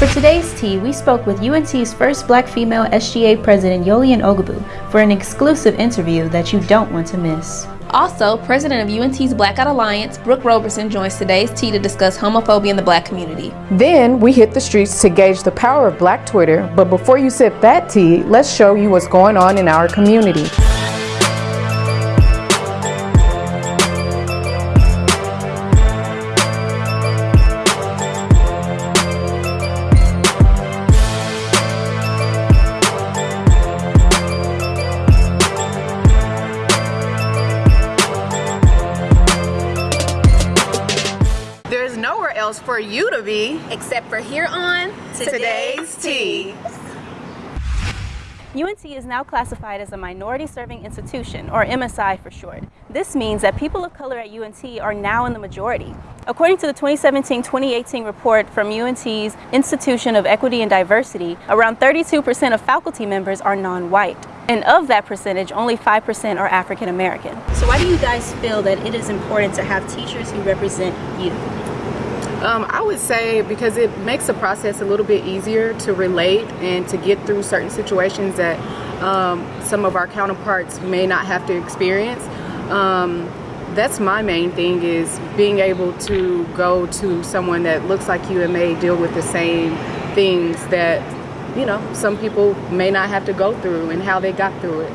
For today's tea, we spoke with UNT's first black female SGA president, Yolian Oghobu, for an exclusive interview that you don't want to miss. Also, president of UNT's Blackout Alliance, Brooke Roberson, joins today's tea to discuss homophobia in the black community. Then we hit the streets to gauge the power of black Twitter, but before you sip that tea, let's show you what's going on in our community. You except for here on Today's Tea. UNT is now classified as a Minority Serving Institution, or MSI for short. This means that people of color at UNT are now in the majority. According to the 2017-2018 report from UNT's Institution of Equity and Diversity, around 32% of faculty members are non-white. And of that percentage, only 5% are African American. So why do you guys feel that it is important to have teachers who represent you? Um, I would say because it makes the process a little bit easier to relate and to get through certain situations that um, some of our counterparts may not have to experience. Um, that's my main thing is being able to go to someone that looks like you and may deal with the same things that you know some people may not have to go through and how they got through it.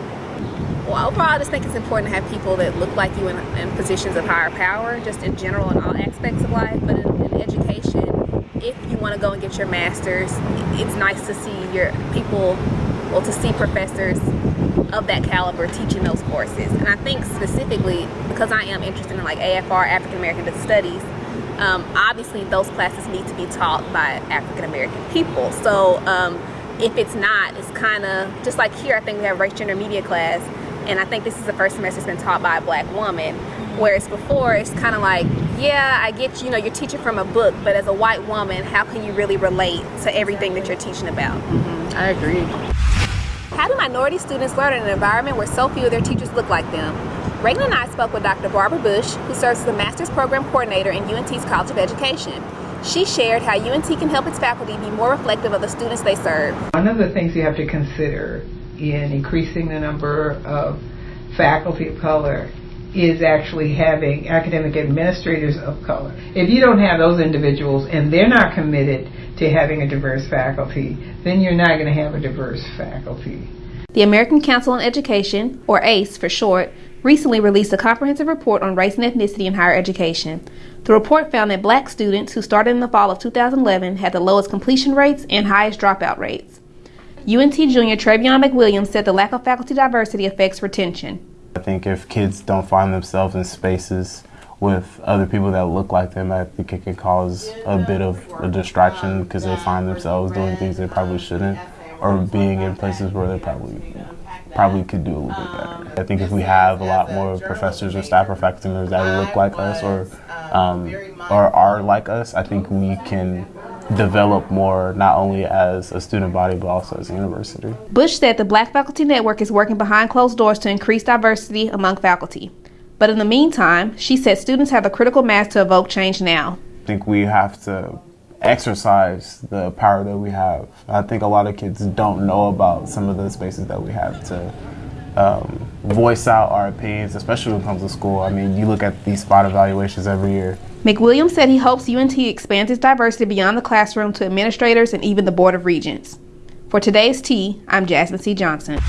Well, overall, I just think it's important to have people that look like you in, in positions of higher power, just in general in all aspects of life. But education, if you want to go and get your master's, it's nice to see your people, well, to see professors of that caliber teaching those courses. And I think specifically, because I am interested in like AFR, African American Studies, um, obviously those classes need to be taught by African American people. So um, if it's not, it's kind of, just like here, I think we have race, gender, media class, and I think this is the first semester it's been taught by a black woman whereas before it's kind of like yeah I get you know you're teaching from a book but as a white woman how can you really relate to everything that you're teaching about mm -hmm. I agree how do minority students learn in an environment where so few of their teachers look like them Reagan and I spoke with Dr. Barbara Bush who serves as the Master's Program Coordinator in UNT's College of Education she shared how UNT can help its faculty be more reflective of the students they serve. One of the things you have to consider in increasing the number of faculty of color is actually having academic administrators of color. If you don't have those individuals and they're not committed to having a diverse faculty, then you're not going to have a diverse faculty. The American Council on Education, or ACE for short, recently released a comprehensive report on race and ethnicity in higher education. The report found that black students who started in the fall of 2011 had the lowest completion rates and highest dropout rates. UNT junior Trevion McWilliams said the lack of faculty diversity affects retention. I think if kids don't find themselves in spaces with other people that look like them, I think it can cause a bit of a distraction because they find themselves doing things they probably shouldn't or being in places where they probably probably could do a little bit better. I think if we have a lot more professors or staff or faculty members that look like us or um, or are like us, I think we can develop more not only as a student body but also as a university. Bush said the Black Faculty Network is working behind closed doors to increase diversity among faculty. But in the meantime, she said students have the critical mass to evoke change now. I think we have to exercise the power that we have. I think a lot of kids don't know about some of the spaces that we have to um, voice out our opinions, especially when it comes to school. I mean, you look at these spot evaluations every year. McWilliams said he hopes UNT expands its diversity beyond the classroom to administrators and even the Board of Regents. For today's tea, I'm Jasmine C. Johnson.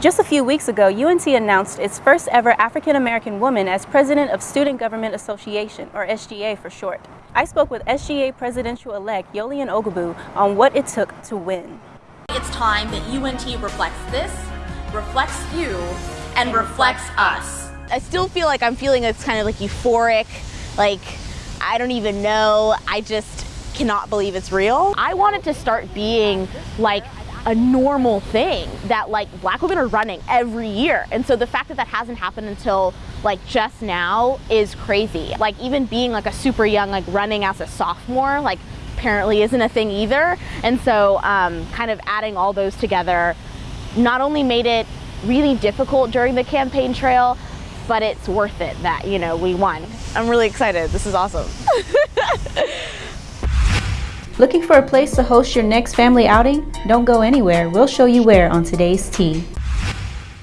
Just a few weeks ago, UNT announced its first ever African American woman as president of Student Government Association, or SGA for short. I spoke with SGA presidential-elect Yolian Oghobu on what it took to win. It's time that UNT reflects this reflects you and reflects us. I still feel like I'm feeling it's kind of like euphoric, like I don't even know, I just cannot believe it's real. I wanted to start being like a normal thing that like black women are running every year. And so the fact that that hasn't happened until like just now is crazy. Like even being like a super young, like running as a sophomore, like apparently isn't a thing either. And so um, kind of adding all those together not only made it really difficult during the campaign trail, but it's worth it that, you know, we won. I'm really excited. This is awesome. Looking for a place to host your next family outing? Don't go anywhere. We'll show you where on today's Tea.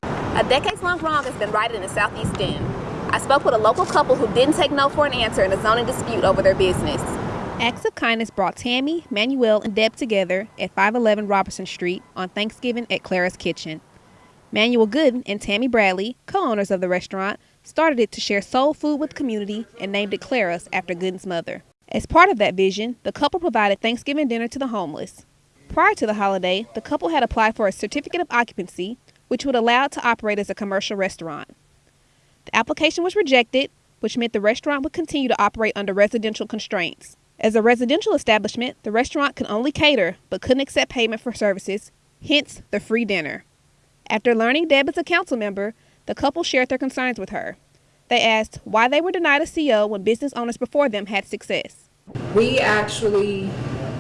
A decades-long wrong has been righted in the Southeast End. I spoke with a local couple who didn't take no for an answer in a zoning dispute over their business. Acts of kindness brought Tammy, Manuel, and Deb together at 511 Robertson Street on Thanksgiving at Clara's Kitchen. Manuel Gooden and Tammy Bradley, co-owners of the restaurant, started it to share soul food with the community and named it Clara's after Gooden's mother. As part of that vision, the couple provided Thanksgiving dinner to the homeless. Prior to the holiday, the couple had applied for a certificate of occupancy, which would allow it to operate as a commercial restaurant. The application was rejected, which meant the restaurant would continue to operate under residential constraints. As a residential establishment, the restaurant could only cater but couldn't accept payment for services, hence the free dinner. After learning Deb is a council member, the couple shared their concerns with her. They asked why they were denied a CO when business owners before them had success. We actually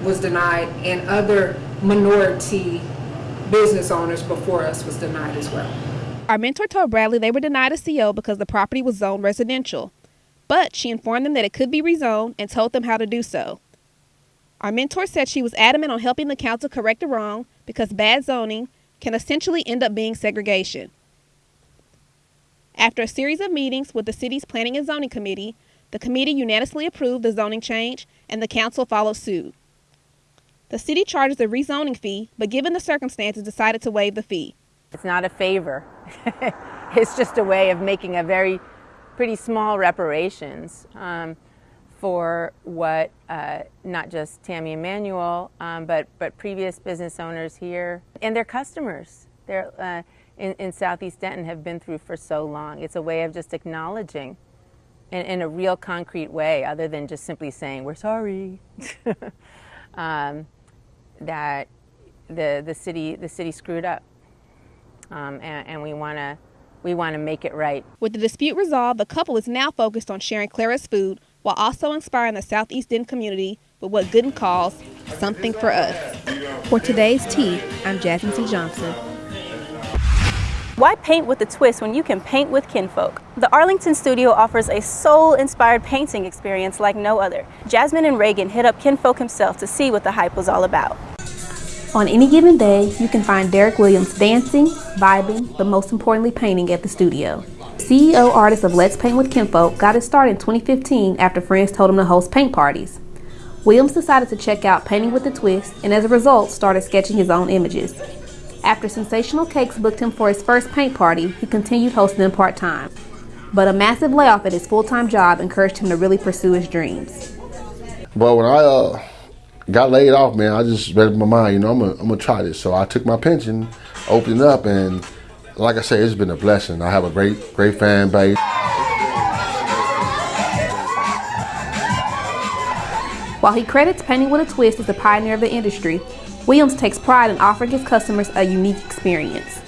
was denied and other minority business owners before us was denied as well. Armintor told Bradley they were denied a CO because the property was zoned residential, but she informed them that it could be rezoned and told them how to do so. Armintor said she was adamant on helping the council correct the wrong because bad zoning can essentially end up being segregation. After a series of meetings with the city's Planning and Zoning Committee, the committee unanimously approved the zoning change and the council followed suit. The city charges a rezoning fee, but given the circumstances, decided to waive the fee. It's not a favor. it's just a way of making a very pretty small reparations um, for what uh, not just Tammy Emanuel, um, but, but previous business owners here and their customers. They're, uh, in, in Southeast Denton have been through for so long. It's a way of just acknowledging in, in a real concrete way, other than just simply saying, we're sorry, um, that the, the, city, the city screwed up. Um, and, and we want to we want to make it right. With the dispute resolved, the couple is now focused on sharing Clara's food while also inspiring the Southeast End community with what Gooden calls something for us. For today's tea, I'm Jasmine C. Johnson. Why paint with a twist when you can paint with kinfolk? The Arlington studio offers a soul-inspired painting experience like no other. Jasmine and Reagan hit up kinfolk himself to see what the hype was all about. On any given day, you can find Derek Williams dancing, vibing, but most importantly painting at the studio. CEO artist of Let's Paint with Kinfolk got his start in 2015 after friends told him to host paint parties. Williams decided to check out Painting with a Twist and as a result started sketching his own images. After Sensational Cakes booked him for his first paint party, he continued hosting them part-time. But a massive layoff at his full-time job encouraged him to really pursue his dreams. But when I uh, got laid off, man, I just read in my mind, you know, I'm gonna, I'm gonna try this. So I took my pension, opened it up, and like I say, it's been a blessing. I have a great, great fan base. While he credits Painting with a Twist as the pioneer of the industry, Williams takes pride in offering his customers a unique experience.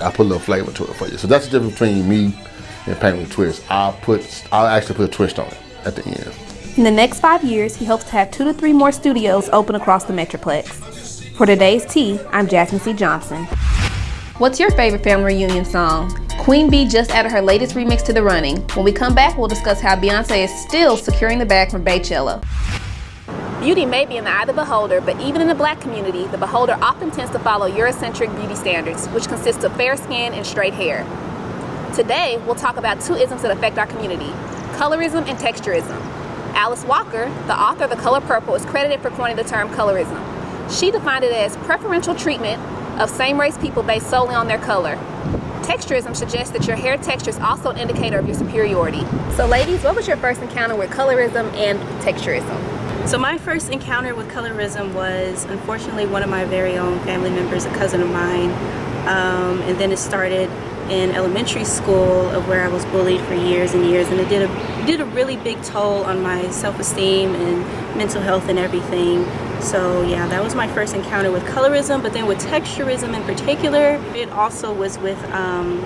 I put a little flavor to it for you. So that's the difference between me and Painting with a Twist. I'll put, I'll actually put a twist on it at the end. In the next five years, he hopes to have two to three more studios open across the Metroplex. For today's tea, I'm Jasmine C. Johnson. What's your favorite family reunion song? Queen Bee just added her latest remix to the running. When we come back, we'll discuss how Beyonce is still securing the bag from Beychella. Beauty may be in the eye of the beholder, but even in the black community, the beholder often tends to follow Eurocentric beauty standards, which consist of fair skin and straight hair. Today, we'll talk about two isms that affect our community, colorism and texturism. Alice Walker, the author of The Color Purple, is credited for coining the term colorism. She defined it as preferential treatment of same-race people based solely on their color. Texturism suggests that your hair texture is also an indicator of your superiority. So ladies, what was your first encounter with colorism and texturism? So my first encounter with colorism was unfortunately one of my very own family members, a cousin of mine. Um, and then it started in elementary school of where I was bullied for years and years and it did a, did a really big toll on my self-esteem and mental health and everything. So yeah, that was my first encounter with colorism, but then with texturism in particular, it also was with um,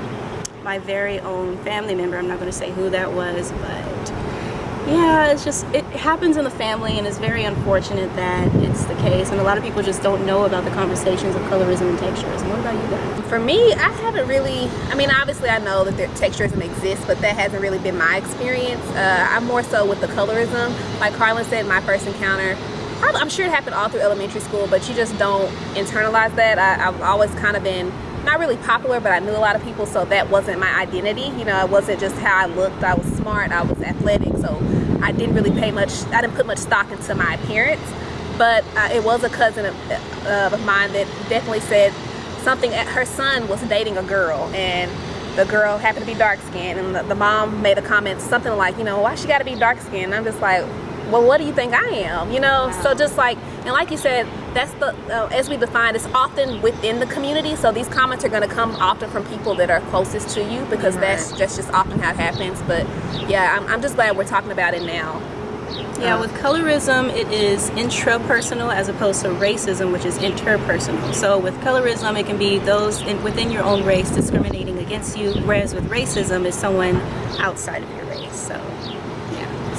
my very own family member. I'm not going to say who that was, but yeah, it's just, it happens in the family and it's very unfortunate that it's the case. And a lot of people just don't know about the conversations of colorism and texturism. What about you guys? For me, I haven't really, I mean, obviously I know that texturism exists, but that hasn't really been my experience. Uh, I'm more so with the colorism. Like Carlin said, my first encounter I'm sure it happened all through elementary school, but you just don't internalize that. I, I've always kind of been not really popular, but I knew a lot of people, so that wasn't my identity. You know, it wasn't just how I looked. I was smart, I was athletic, I didn't really pay much, I didn't put much stock into my appearance. But uh, it was a cousin of, uh, of mine that definitely said something, her son was dating a girl, and the girl happened to be dark skinned, and the, the mom made a comment, something like, you know, why she gotta be dark skinned? I'm just like, well, what do you think I am? You know, wow. so just like, and like you said, that's the, uh, as we define, it's often within the community. So these comments are going to come often from people that are closest to you because right. that's, that's just often how it happens. But yeah, I'm, I'm just glad we're talking about it now. Yeah, um, with colorism, it is intrapersonal as opposed to racism, which is interpersonal. So with colorism, it can be those in, within your own race discriminating against you, whereas with racism, it's someone outside of your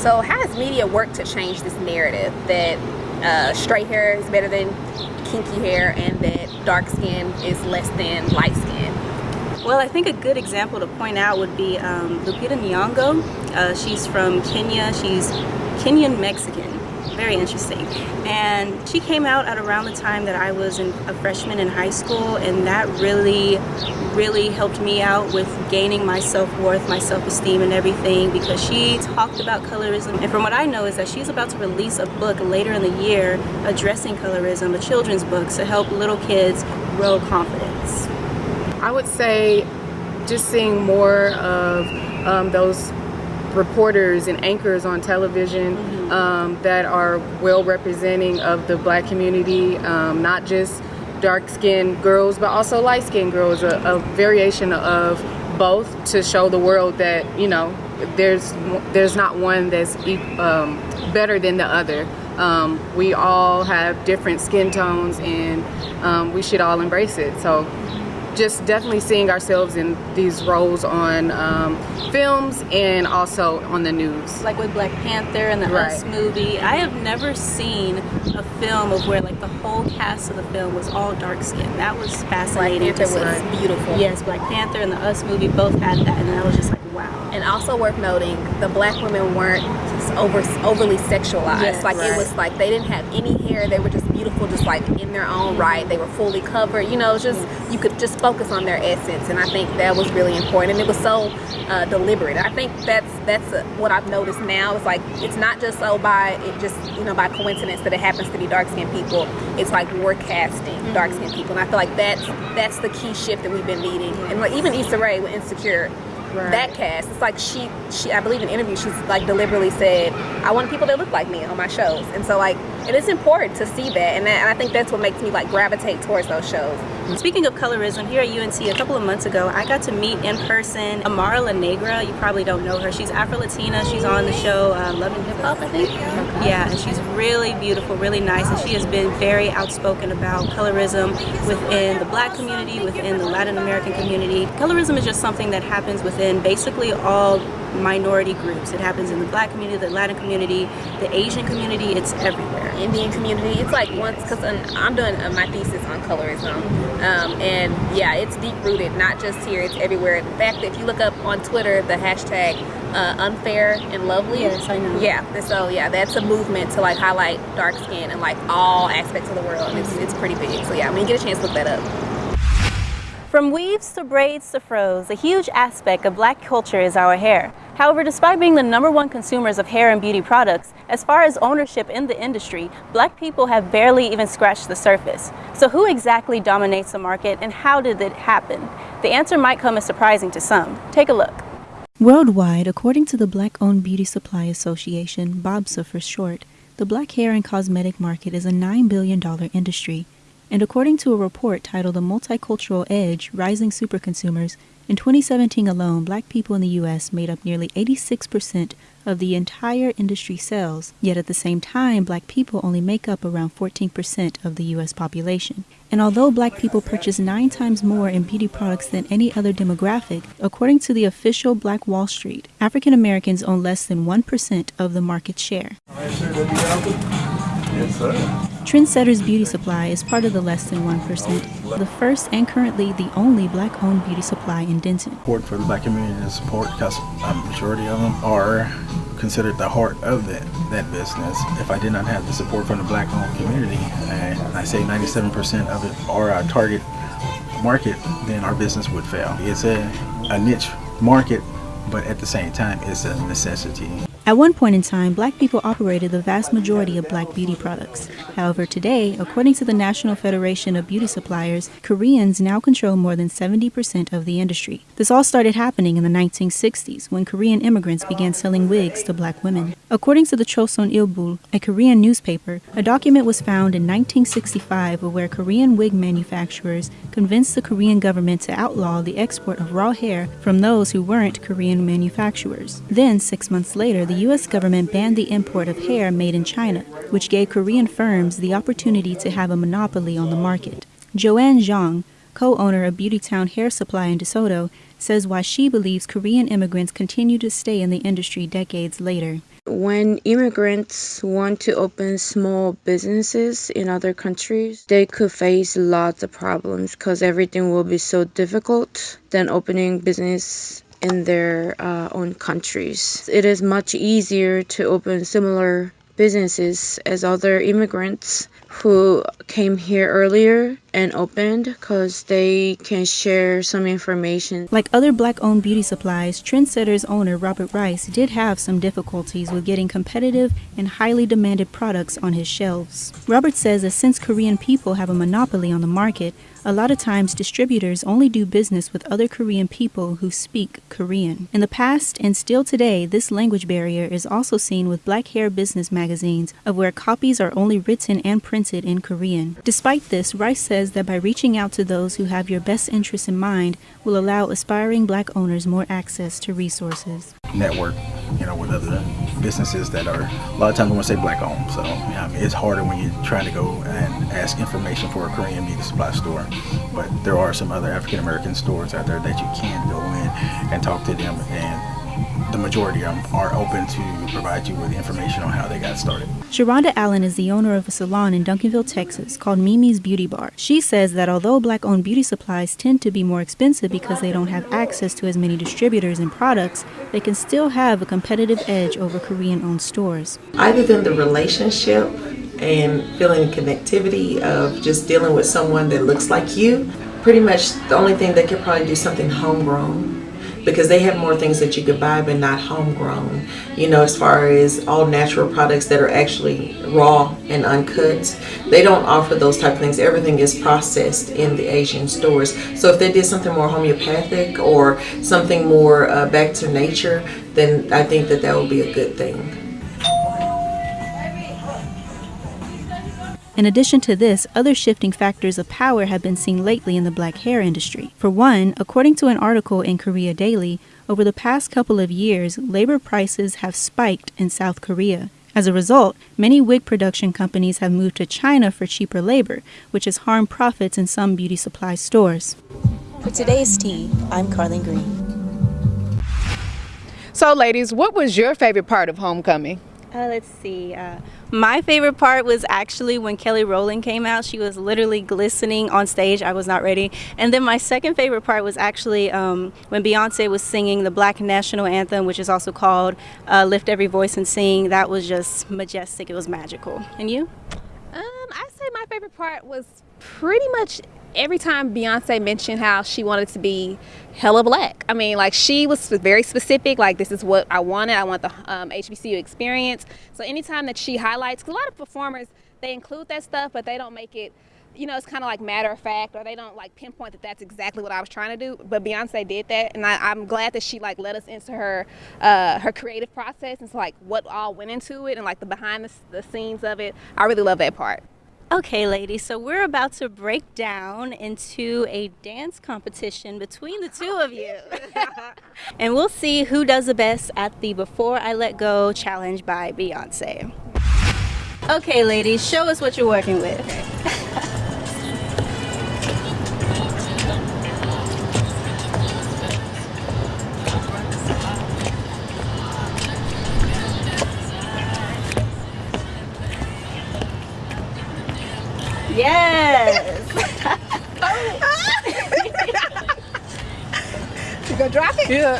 so how has media worked to change this narrative that uh, straight hair is better than kinky hair and that dark skin is less than light skin? Well, I think a good example to point out would be um, Lupita Nyong'o. Uh, she's from Kenya. She's Kenyan Mexican very interesting. And she came out at around the time that I was in, a freshman in high school and that really, really helped me out with gaining my self-worth, my self-esteem and everything because she talked about colorism. And from what I know is that she's about to release a book later in the year addressing colorism, a children's book to help little kids grow confidence. I would say just seeing more of um, those reporters and anchors on television mm-hmm. Um, that are well representing of the black community, um, not just dark-skinned girls, but also light-skinned girls, a, a, variation of both to show the world that, you know, there's there's not one that's um, better than the other. Um, we all have different skin tones and um, we should all embrace it. So just definitely seeing ourselves in these roles on um, films and also on the news. Like with Black Panther and the right. Us movie. I have never seen a film of where like the whole cast of the film was all dark skinned. That was fascinating. Black Panther was beautiful. Yes, Black Panther and the Us movie both had that and I was just. And also worth noting, the black women weren't over overly sexualized. Yes, like right. it was like they didn't have any hair. They were just beautiful, just like in their own right. They were fully covered. You know, just yes. you could just focus on their essence, and I think that was really important. And it was so uh, deliberate. I think that's that's what I've noticed now. It's like it's not just so by it just you know by coincidence that it happens to be dark skinned people. It's like we're casting mm-hmm. dark skinned people, and I feel like that's that's the key shift that we've been needing. And like even Issa Rae with Insecure right. that cast. It's like she, she, I believe in interviews, she's like deliberately said, I want people that look like me on my shows. And so like, it is important to see that. And, that, and I think that's what makes me like gravitate towards those shows. Speaking of colorism, here at UNT a couple of months ago, I got to meet in person Amara La Negra. You probably don't know her. She's Afro-Latina. She's on the show uh, Love and Hip Hop, I think. Yeah, and she's really beautiful, really nice, and she has been very outspoken about colorism within the black community, within the Latin American community. Colorism is just something that happens within basically all minority groups. It happens in the black community, the Latin community, the Asian community, it's everywhere. Indian community, it's like once, because I'm doing uh, my thesis on colorism, um, and yeah, it's deep rooted, not just here, it's everywhere. In fact, if you look up on Twitter, the hashtag uh, unfair and lovely. Yes, I know. Yeah, so yeah, that's a movement to like highlight dark skin and like all aspects of the world. It's, it's pretty big. So yeah, when you get a chance, look that up. From weaves to braids to fros, a huge aspect of black culture is our hair. However, despite being the number one consumers of hair and beauty products, as far as ownership in the industry, black people have barely even scratched the surface. So who exactly dominates the market and how did it happen? The answer might come as surprising to some. Take a look. Worldwide, according to the Black-Owned Beauty Supply Association, BOBSA for short, the black hair and cosmetic market is a $9 billion industry and according to a report titled The Multicultural Edge Rising Superconsumers, in 2017 alone, black people in the U.S. made up nearly 86% of the entire industry sales, yet at the same time, black people only make up around 14% of the U.S. population. And although black people purchase nine times more in beauty products than any other demographic, according to the official Black Wall Street, African Americans own less than 1% of the market share. Yes, sir. Trendsetters Beauty Supply is part of the less than 1%, the first and currently the only black owned beauty supply in Denton. Support for the black community to support because a um, majority of them are considered the heart of that, that business. If I did not have the support from the black owned community, and I say 97% of it are our target market, then our business would fail. It's a, a niche market, but at the same time, it's a necessity. At one point in time, black people operated the vast majority of black beauty products. However, today, according to the National Federation of Beauty Suppliers, Koreans now control more than 70% of the industry. This all started happening in the 1960s when Korean immigrants began selling wigs to black women. According to the Chosun Ilbo, a Korean newspaper, a document was found in 1965 where Korean wig manufacturers convinced the Korean government to outlaw the export of raw hair from those who weren't Korean manufacturers. Then, six months later, the U.S. government banned the import of hair made in China, which gave Korean firms the opportunity to have a monopoly on the market. Joanne Zhang, co owner of Beautytown Hair Supply in DeSoto, says why she believes Korean immigrants continue to stay in the industry decades later. When immigrants want to open small businesses in other countries, they could face lots of problems because everything will be so difficult than opening business in their uh, own countries. It is much easier to open similar businesses as other immigrants who came here earlier and opened because they can share some information. Like other black owned beauty supplies, Trendsetter's owner Robert Rice did have some difficulties with getting competitive and highly demanded products on his shelves. Robert says that since Korean people have a monopoly on the market, a lot of times distributors only do business with other Korean people who speak Korean. In the past and still today, this language barrier is also seen with black hair business magazines of where copies are only written and printed in Korean. Despite this, Rice says that by reaching out to those who have your best interests in mind will allow aspiring black owners more access to resources. Network, you know, with other businesses that are a lot of times I want to say black owned. So yeah, I mean, it's harder when you're trying to go and ask information for a Korean beauty supply store. But there are some other African American stores out there that you can go in and talk to them and the majority of them are open to provide you with information on how they got started. Sharonda Allen is the owner of a salon in Duncanville, Texas called Mimi's Beauty Bar. She says that although black owned beauty supplies tend to be more expensive because they don't have access to as many distributors and products, they can still have a competitive edge over Korean owned stores. Other than the relationship and feeling connectivity of just dealing with someone that looks like you, pretty much the only thing they could probably do something homegrown because they have more things that you could buy but not homegrown you know as far as all natural products that are actually raw and uncut they don't offer those type of things. Everything is processed in the asian stores. So if they did something more homeopathic or something more uh, back to nature then i think that that would be a good thing In addition to this, other shifting factors of power have been seen lately in the black hair industry. For one, according to an article in Korea Daily, over the past couple of years, labor prices have spiked in South Korea. As a result, many wig production companies have moved to China for cheaper labor, which has harmed profits in some beauty supply stores. For today's tea, I'm Carlin Green. So, ladies, what was your favorite part of homecoming? Uh, let's see. Uh, my favorite part was actually when Kelly Rowland came out. She was literally glistening on stage. I was not ready. And then my second favorite part was actually um, when Beyonce was singing the Black National Anthem, which is also called uh, Lift Every Voice and Sing. That was just majestic. It was magical. And you? Um, I say my favorite part was pretty much every time Beyonce mentioned how she wanted to be hella black. I mean, like she was very specific. Like this is what I wanted. I want the um, HBCU experience. So anytime that she highlights, because a lot of performers they include that stuff, but they don't make it. You know, it's kind of like matter of fact, or they don't like pinpoint that that's exactly what I was trying to do. But Beyonce did that, and I, am glad that she like let us into her uh, her creative process and so like what all went into it and like the behind the, the scenes of it. I really love that part. Okay, ladies, so we're about to break down into a dance competition between the two of you. and we'll see who does the best at the Before I Let Go challenge by Beyonce. Okay, ladies, show us what you're working with. drop it? Yeah.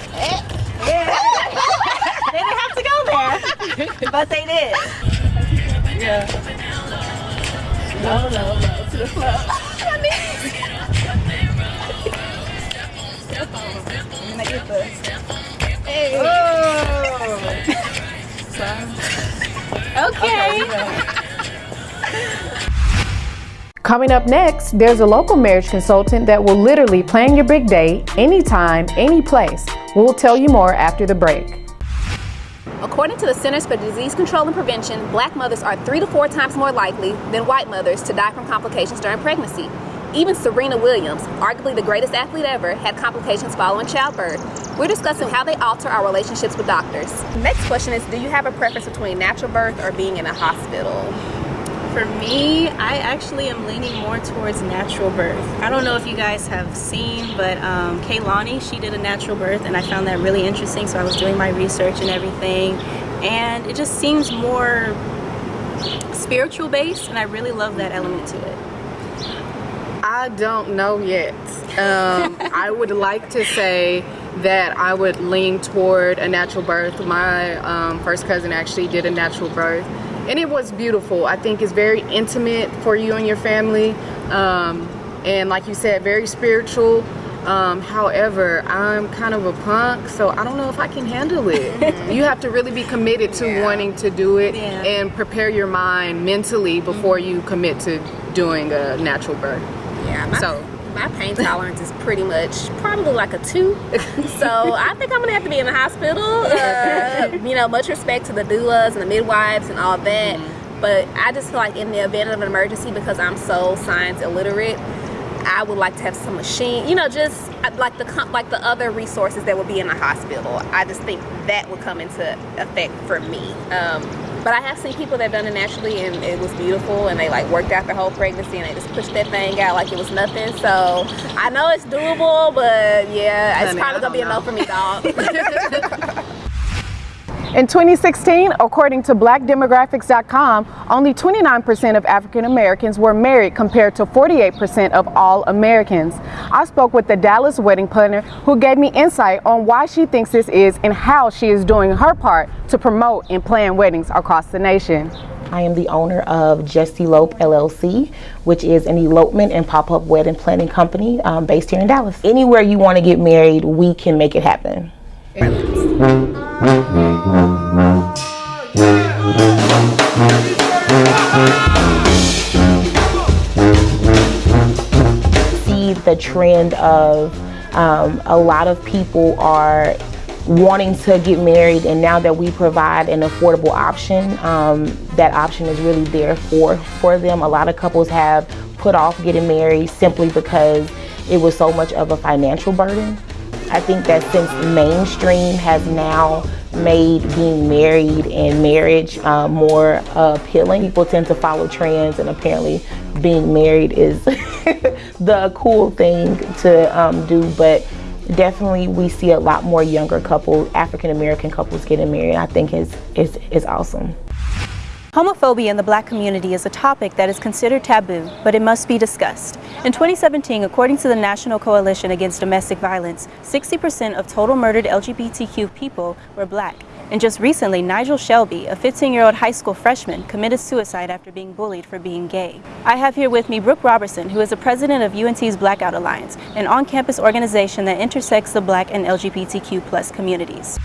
yeah. they didn't have to go there. but they did. Yeah. No, no, no, to the floor. I mean, I get this. Hey. Oh. okay. Coming up next, there's a local marriage consultant that will literally plan your big day anytime, any place. We'll tell you more after the break. According to the Centers for Disease Control and Prevention, black mothers are three to four times more likely than white mothers to die from complications during pregnancy. Even Serena Williams, arguably the greatest athlete ever, had complications following childbirth. We're discussing how they alter our relationships with doctors. Next question is, do you have a preference between natural birth or being in a hospital? For me, I actually am leaning more towards natural birth. I don't know if you guys have seen, but um, Kehlani, she did a natural birth and I found that really interesting. So I was doing my research and everything. And it just seems more spiritual based and I really love that element to it. I don't know yet. Um, I would like to say that I would lean toward a natural birth. My um, first cousin actually did a natural birth and it was beautiful. I think it's very intimate for you and your family. Um, and like you said, very spiritual. Um, however, I'm kind of a punk, so I don't know if I can handle it. you have to really be committed to yeah. wanting to do it yeah. and prepare your mind mentally before you commit to doing a natural birth. Yeah. so my pain tolerance is pretty much probably like a two. so I think I'm gonna have to be in the hospital. Uh, you know, much respect to the doulas and the midwives and all that. Mm-hmm. But I just feel like in the event of an emergency, because I'm so science illiterate, I would like to have some machine, you know, just uh, like the like the other resources that would be in the hospital. I just think that would come into effect for me. Um, but I have seen people that done it naturally and it was beautiful and they like worked out their whole pregnancy and they just pushed that thing out like it was nothing. So I know it's doable, but yeah, it's Honey, probably gonna be a no for me, dog. In 2016, according to blackdemographics.com, only 29% of African Americans were married compared to 48% of all Americans. I spoke with the Dallas wedding planner who gave me insight on why she thinks this is and how she is doing her part to promote and plan weddings across the nation. I am the owner of Just Elope LLC, which is an elopement and pop-up wedding planning company um, based here in Dallas. Anywhere you want to get married, we can make it happen. See the trend of um, a lot of people are wanting to get married and now that we provide an affordable option um, that option is really there for for them. A lot of couples have put off getting married simply because it was so much of a financial burden I think that since mainstream has now made being married and marriage uh, more appealing, people tend to follow trends and apparently being married is the cool thing to um, do. But definitely we see a lot more younger couples, African American couples getting married. I think is is is awesome. Homophobia in the black community is a topic that is considered taboo, but it must be discussed. In 2017, according to the National Coalition Against Domestic Violence, 60% of total murdered LGBTQ people were black. And just recently, Nigel Shelby, a 15-year-old high school freshman, committed suicide after being bullied for being gay. I have here with me Brooke Robertson, who is the president of UNT's Blackout Alliance, an on-campus organization that intersects the black and LGBTQ plus communities.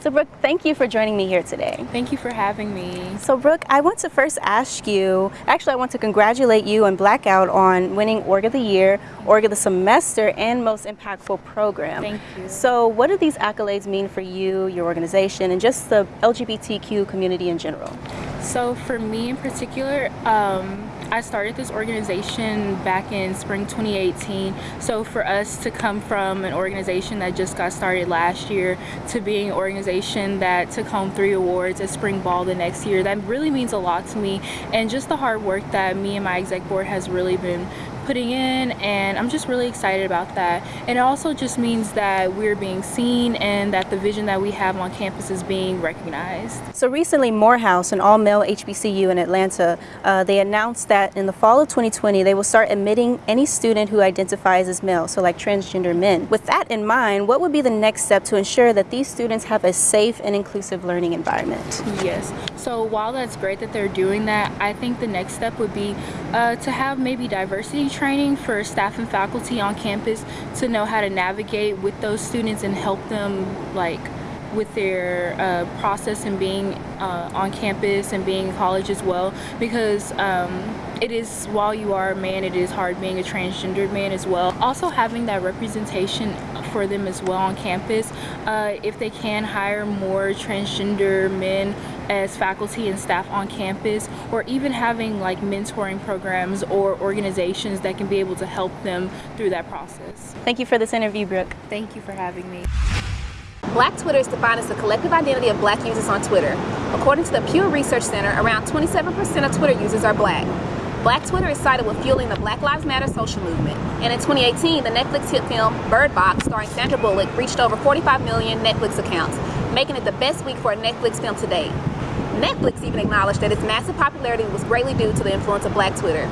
So Brooke, thank you for joining me here today. Thank you for having me. So Brooke, I want to first ask you, actually I want to congratulate you and Blackout on winning Org of the Year, Org of the Semester, and Most Impactful Program. Thank you. So what do these accolades mean for you, your organization, and just the LGBTQ community in general? So for me in particular, um, I started this organization back in spring 2018. So for us to come from an organization that just got started last year to being an organization that took home three awards at Spring Ball the next year, that really means a lot to me. And just the hard work that me and my exec board has really been putting in and I'm just really excited about that. And it also just means that we're being seen and that the vision that we have on campus is being recognized. So recently Morehouse, an all-male HBCU in Atlanta, uh, they announced that in the fall of 2020 they will start admitting any student who identifies as male, so like transgender men. With that in mind, what would be the next step to ensure that these students have a safe and inclusive learning environment? Yes. So while that's great that they're doing that, I think the next step would be uh, to have maybe diversity training for staff and faculty on campus to know how to navigate with those students and help them like with their uh, process and being uh, on campus and being in college as well. Because um, it is while you are a man it is hard being a transgendered man as well. Also having that representation for them as well on campus uh, if they can hire more transgender men as faculty and staff on campus or even having like mentoring programs or organizations that can be able to help them through that process. Thank you for this interview Brooke. Thank you for having me. Black Twitter is defined as the collective identity of black users on Twitter. According to the Pew Research Center, around 27% of Twitter users are black. Black Twitter is cited with fueling the Black Lives Matter social movement. And in 2018, the Netflix hit film Bird Box, starring Sandra Bullock, reached over 45 million Netflix accounts, making it the best week for a Netflix film to date. Netflix even acknowledged that its massive popularity was greatly due to the influence of Black Twitter.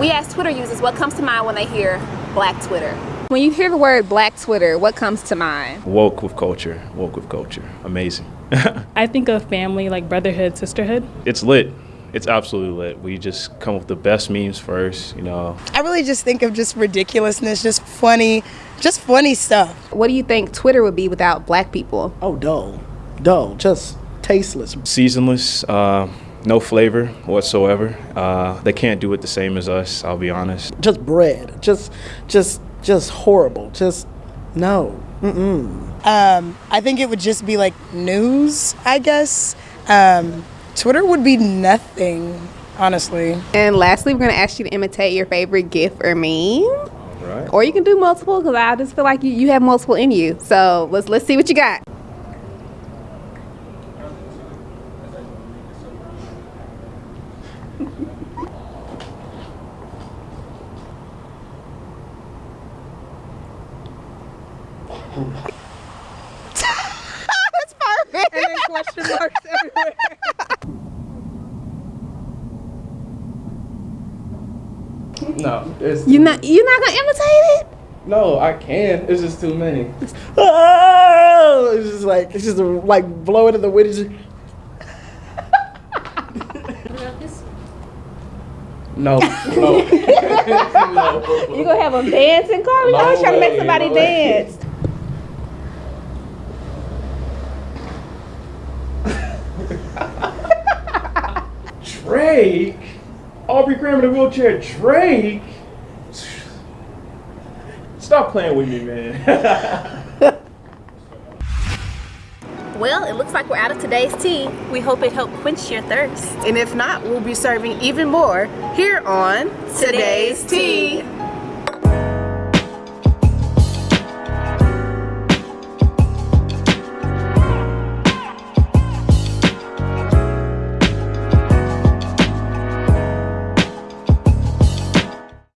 We asked Twitter users what comes to mind when they hear Black Twitter. When you hear the word Black Twitter, what comes to mind? Woke with culture, woke with culture. Amazing. I think of family, like brotherhood, sisterhood. It's lit. It's absolutely lit. We just come up with the best memes first, you know. I really just think of just ridiculousness, just funny, just funny stuff. What do you think Twitter would be without black people? Oh, dull. Dull. Just tasteless. Seasonless, uh, no flavor whatsoever. Uh, they can't do it the same as us, I'll be honest. Just bread. Just, just, just horrible. Just, no. Mm-mm. Um, I think it would just be like news, I guess. Um, Twitter would be nothing, honestly. And lastly, we're going to ask you to imitate your favorite GIF or meme. Right. Or you can do multiple because I just feel like you, you have multiple in you. So let's let's see what you got. That's perfect. And then question marks everywhere. No, it's You not you not gonna imitate it? no. I can. It's just too many. Oh, it's just like it's just like blow it in the wind. it's just- No, no. You gonna have them dancing, Carly? I was trying to make somebody no dance. Drake, Aubrey Graham in a wheelchair. Drake. Stop playing with me, man. Well, it looks like we're out of today's tea. We hope it helped quench your thirst. And if not, we'll be serving even more here on Today's Tea.